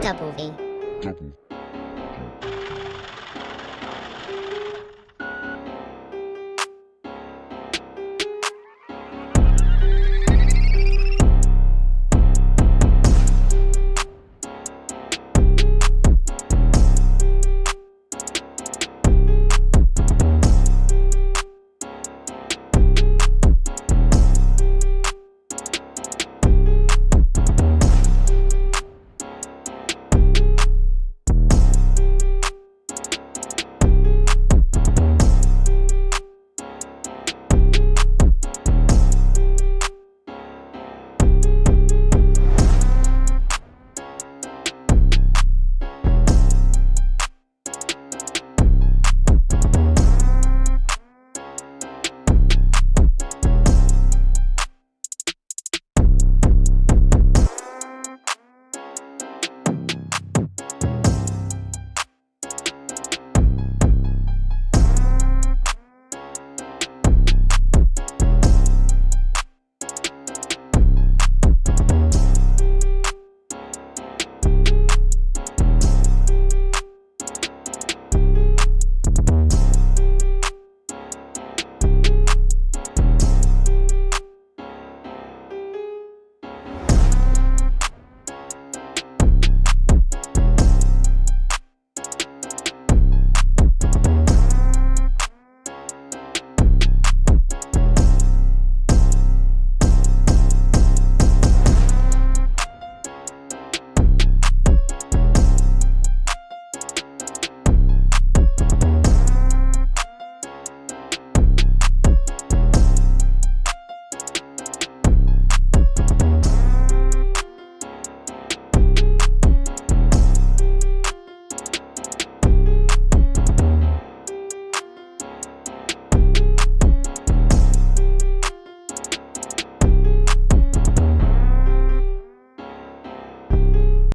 Double V. Double